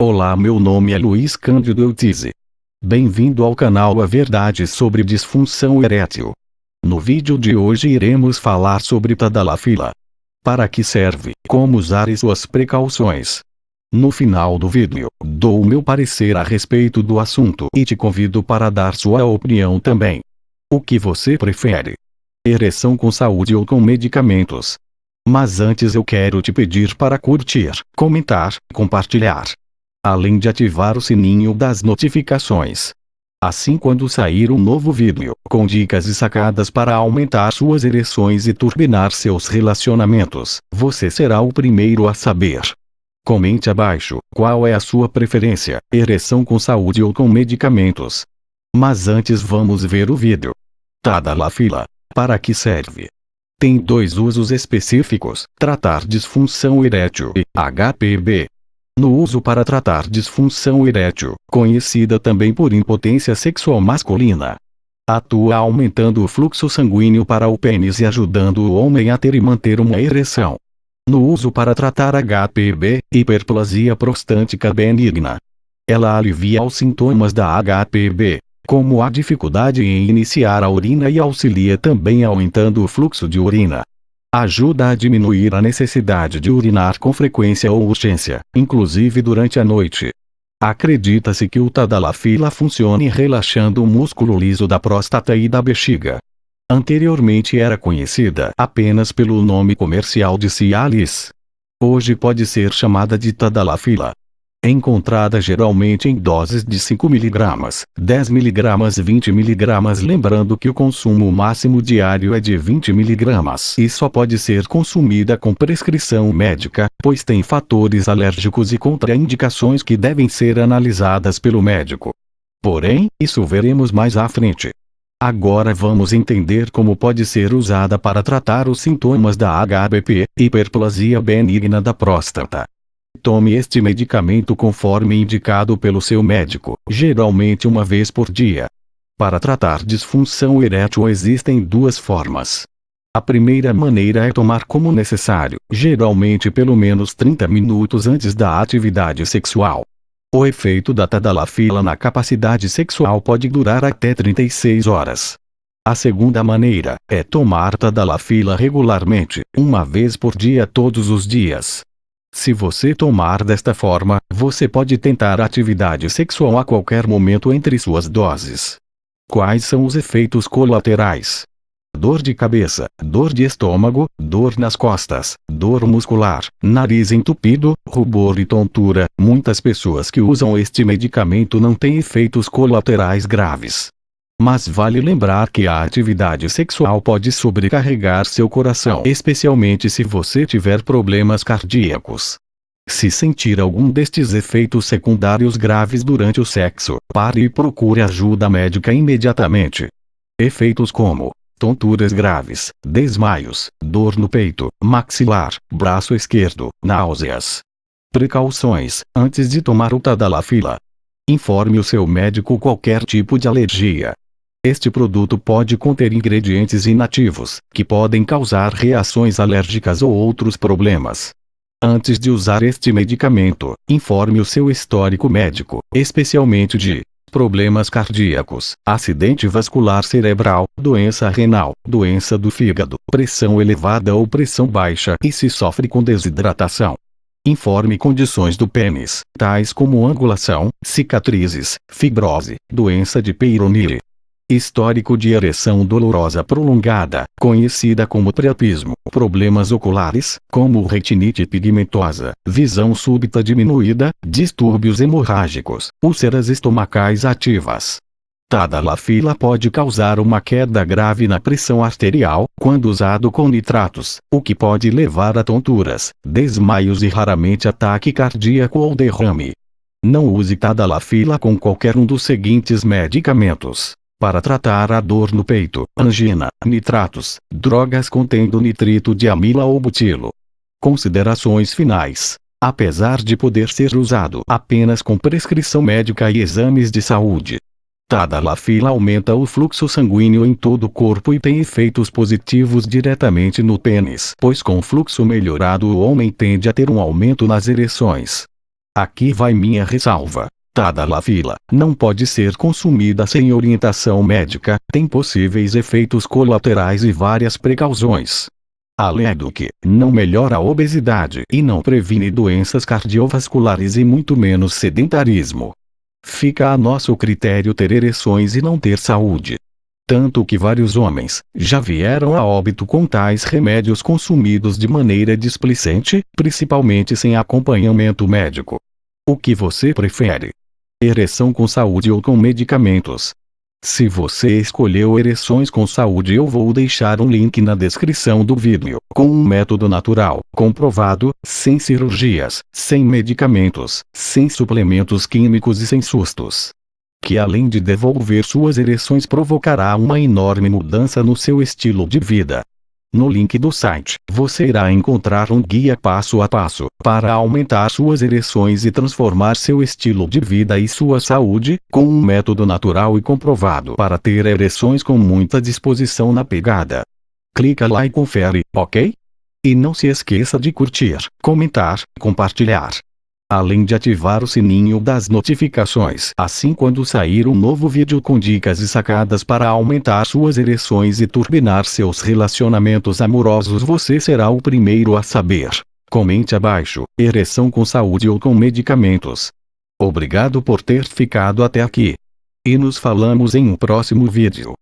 Olá meu nome é Luiz Cândido Eutize. Bem-vindo ao canal A Verdade sobre Disfunção Erétil. No vídeo de hoje iremos falar sobre Tadalafila. Para que serve, como usar e suas precauções. No final do vídeo, dou meu parecer a respeito do assunto e te convido para dar sua opinião também. O que você prefere? Ereção com saúde ou com medicamentos? Mas antes eu quero te pedir para curtir, comentar, compartilhar além de ativar o sininho das notificações. Assim quando sair um novo vídeo, com dicas e sacadas para aumentar suas ereções e turbinar seus relacionamentos, você será o primeiro a saber. Comente abaixo, qual é a sua preferência, ereção com saúde ou com medicamentos. Mas antes vamos ver o vídeo. Tadalafila. Para que serve? Tem dois usos específicos, tratar disfunção erétil e HPB, no uso para tratar disfunção erétil, conhecida também por impotência sexual masculina. Atua aumentando o fluxo sanguíneo para o pênis e ajudando o homem a ter e manter uma ereção. No uso para tratar HPB, hiperplasia prostática benigna. Ela alivia os sintomas da HPB, como a dificuldade em iniciar a urina e auxilia também aumentando o fluxo de urina. Ajuda a diminuir a necessidade de urinar com frequência ou urgência, inclusive durante a noite. Acredita-se que o Tadalafila funcione relaxando o músculo liso da próstata e da bexiga. Anteriormente era conhecida apenas pelo nome comercial de Cialis. Hoje pode ser chamada de Tadalafila encontrada geralmente em doses de 5 mg, 10 mg 20 mg lembrando que o consumo máximo diário é de 20 mg e só pode ser consumida com prescrição médica, pois tem fatores alérgicos e contraindicações que devem ser analisadas pelo médico. Porém, isso veremos mais à frente. Agora vamos entender como pode ser usada para tratar os sintomas da HBP, hiperplasia benigna da próstata. Tome este medicamento conforme indicado pelo seu médico, geralmente uma vez por dia. Para tratar disfunção erétil existem duas formas. A primeira maneira é tomar como necessário, geralmente pelo menos 30 minutos antes da atividade sexual. O efeito da tadalafila na capacidade sexual pode durar até 36 horas. A segunda maneira é tomar tadalafila regularmente, uma vez por dia todos os dias. Se você tomar desta forma, você pode tentar atividade sexual a qualquer momento entre suas doses. Quais são os efeitos colaterais? Dor de cabeça, dor de estômago, dor nas costas, dor muscular, nariz entupido, rubor e tontura. Muitas pessoas que usam este medicamento não têm efeitos colaterais graves. Mas vale lembrar que a atividade sexual pode sobrecarregar seu coração, especialmente se você tiver problemas cardíacos. Se sentir algum destes efeitos secundários graves durante o sexo, pare e procure ajuda médica imediatamente. Efeitos como tonturas graves, desmaios, dor no peito, maxilar, braço esquerdo, náuseas. Precauções: antes de tomar o Tadalafila, informe o seu médico qualquer tipo de alergia, este produto pode conter ingredientes inativos, que podem causar reações alérgicas ou outros problemas. Antes de usar este medicamento, informe o seu histórico médico, especialmente de problemas cardíacos, acidente vascular cerebral, doença renal, doença do fígado, pressão elevada ou pressão baixa e se sofre com desidratação. Informe condições do pênis, tais como angulação, cicatrizes, fibrose, doença de Peyronie, Histórico de ereção dolorosa prolongada, conhecida como priapismo, problemas oculares, como retinite pigmentosa, visão súbita diminuída, distúrbios hemorrágicos, úlceras estomacais ativas. Tadalafila pode causar uma queda grave na pressão arterial, quando usado com nitratos, o que pode levar a tonturas, desmaios e raramente ataque cardíaco ou derrame. Não use Tadalafila com qualquer um dos seguintes medicamentos para tratar a dor no peito, angina, nitratos, drogas contendo nitrito de amila ou butilo. Considerações finais. Apesar de poder ser usado apenas com prescrição médica e exames de saúde, Tadalafila aumenta o fluxo sanguíneo em todo o corpo e tem efeitos positivos diretamente no pênis, pois com fluxo melhorado o homem tende a ter um aumento nas ereções. Aqui vai minha ressalva. Tadalafila não pode ser consumida sem orientação médica, tem possíveis efeitos colaterais e várias precauções. Além do que, não melhora a obesidade e não previne doenças cardiovasculares e muito menos sedentarismo. Fica a nosso critério ter ereções e não ter saúde. Tanto que vários homens já vieram a óbito com tais remédios consumidos de maneira displicente, principalmente sem acompanhamento médico. O que você prefere? Ereção com saúde ou com medicamentos. Se você escolheu ereções com saúde eu vou deixar um link na descrição do vídeo, com um método natural, comprovado, sem cirurgias, sem medicamentos, sem suplementos químicos e sem sustos. Que além de devolver suas ereções provocará uma enorme mudança no seu estilo de vida. No link do site, você irá encontrar um guia passo a passo, para aumentar suas ereções e transformar seu estilo de vida e sua saúde, com um método natural e comprovado para ter ereções com muita disposição na pegada. Clica lá e confere, ok? E não se esqueça de curtir, comentar, compartilhar além de ativar o sininho das notificações. Assim quando sair um novo vídeo com dicas e sacadas para aumentar suas ereções e turbinar seus relacionamentos amorosos você será o primeiro a saber. Comente abaixo, ereção com saúde ou com medicamentos. Obrigado por ter ficado até aqui. E nos falamos em um próximo vídeo.